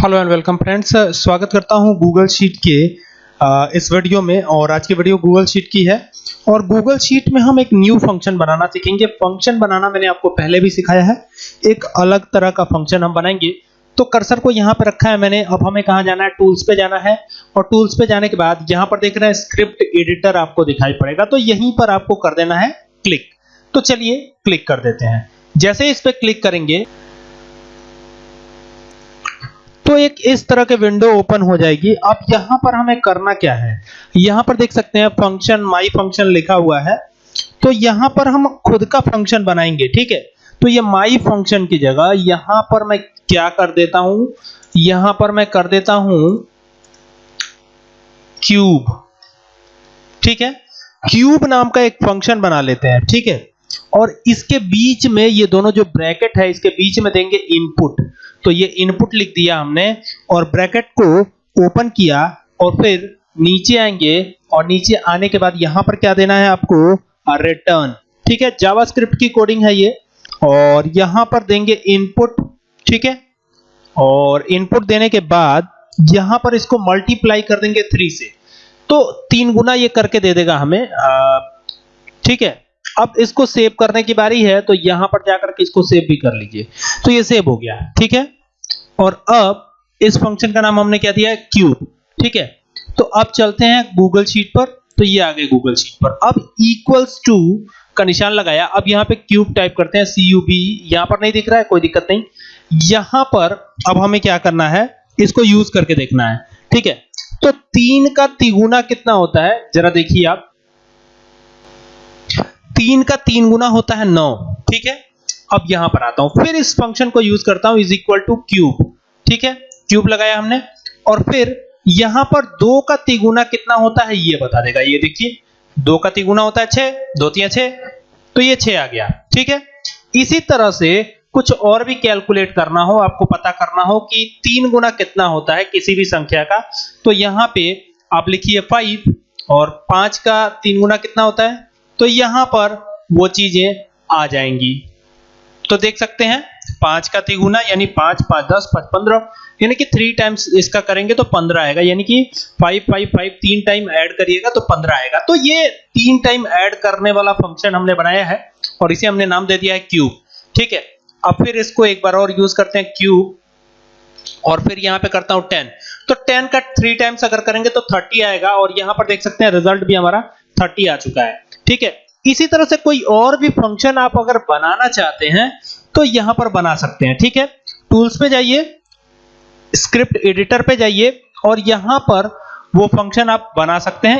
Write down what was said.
Hello and welcome friends स्वागत करता हूँ गूगल शीट के इस वीडियो में, और आज की वीडियो गूगल शीट की है। और गूगल शीट में हम एक न्यू फ़ंक्शन बनाना सीखेंगे। फ़ंक्शन बनाना मैंने आपको पहले भी सिखाया है। एक अलग तरह का फ़ंक्शन हम बनाएँगे। तो कर्सर को यहाँ पे रखा है मैंने। अब हमें कहाँ जाना है? टूल्स पे जाना है। और टूल्स पे जाने के बाद यहाँ पर देख रहे हैं स्क्रिप्ट एडिटर आपको दिखाई पड़ेगा। तो यहीं पर आपको कर देना है क्लिक तो चलिए क्लिक कर देते हैं। जैसे इस पे क्लिक करेंगे तो एक इस तरह के विंडो ओपन हो जाएगी। अब यहाँ पर हमें करना क्या है? यहाँ पर देख सकते हैं फ़ंक्शन माई फ़ंक्शन लिखा हुआ है। तो यहाँ पर हम खुद का फ़ंक्शन बनाएँगे, ठीक है? तो ये माई फ़ंक्शन की जगह, यहाँ पर मैं क्या कर देता हूँ? यहाँ पर मैं कर देता हूँ क्यूब ठीक है? क्यूब नाम का एक फ़ंक्शन बना लेते हैं, ठीक है? और इसके बीच में ये दोनों जो ब्रैकेट है, इसके बीच में देंगे इनपुट तो ये इनपुट लिख दिया हमने और ब्रैकेट को ओपन किया और फिर नीचे आएँगे और नीचे आने के बाद यहाँ पर क्या देना है आपको? रिटर्न ठीक है? जावास्क्रिप्ट की कोडिंग है ये। और यहाँ पर देंगे इनपुट ठीक है? और इनपुट देने के बाद यहाँ पर इसको मल्टीप्लाई कर देंगे थ्री से। तो तीन गुना ये करके दे देगा हमें। ठीक है? अब इसको सेव करने की बारी है तो यहाँ पर जाकर के इसको सेव भी कर लीजिए। तो ये सेव हो गया। ठीक है? और अब इस फ़ंक्शन का नाम हमने क्या दिया है? क्यूब ठीक है? तो अब चलते हैं गूगल शीट पर तो ये आ गए गूगल शीट पर। अब इक्वल्स टू का निशान लगाया। अब यहाँ पे क्यूब टाइप करते हैं सी यू बी यहाँ पर नहीं दिख रहा है, कोई दिक्कत नहीं। यहाँ पर अब हमें क्या करना है? इसको यूज़ करके देखना है। ठीक है? तो तीन का तिगुना कितना होता है? जरा देखिए आप। तीन का तीन गुना होता है नौ। ठीक है? अब यहाँ पर आता हूँ। फिर इस फ़ंक्शन को यूज़ करता हूँ इज़ इक्वल टू क्यूब ठीक है? क्यूब लगाया हमने। और फिर यहाँ पर दो का तिगुना कितना होता है, ये बता देगा। ये देखिए, दो का तिगुना होता है छह, दो तिया छह तो ये छह आ गया। ठीक है? इसी तरह से कुछ और भी कैलकुलेट करना हो, आपको पता करना हो कि तीन गुना कितना होता है किसी भी संख्या का। तो यहाँ पे आप लिखिए फाइव और पाँच का तीन गुना कितना होता है? तो यहाँ पर वो चीज़ें आ जाएँगी। तो देख सकते हैं, पाँच का तिगुना, यानी पाँच पाँच, दस, पाँच, पंद्रह, यानी कि थ्री टाइम्स इसका करेंगे तो पंद्रह आएगा, यानी कि फाइव फाइव फाइव तीन टाइम ऐड करिएगा तो पंद्रह आएगा। तो ये तीन टाइम ऐड करने वाला फ़ंक्शन हमने बनाया है और इसे हमने नाम दे दिया है क्यूब ठीक है? अब फिर इसको एक बार और यूज़ करते हैं क्यूब और फिर यहाँ पे करता हूँ टेन तो टेन का थ्री टाइम्स अगर करेंगे तो 30 आएगा और यहाँ पर देख सकते हैं रिज़ल्ट भी हमारा 30 आ चुका है, ठीक है? इसी तरह से कोई और भी फ़ंक्शन आप अगर बनाना चाहते हैं तो यहाँ पर बना सकते हैं, ठीक है? टूल्स पे जाइए स्क्रिप्ट एडिटर पे जाइए, और यहाँ पर वो फ़ंक्शन आप बना सकते हैं।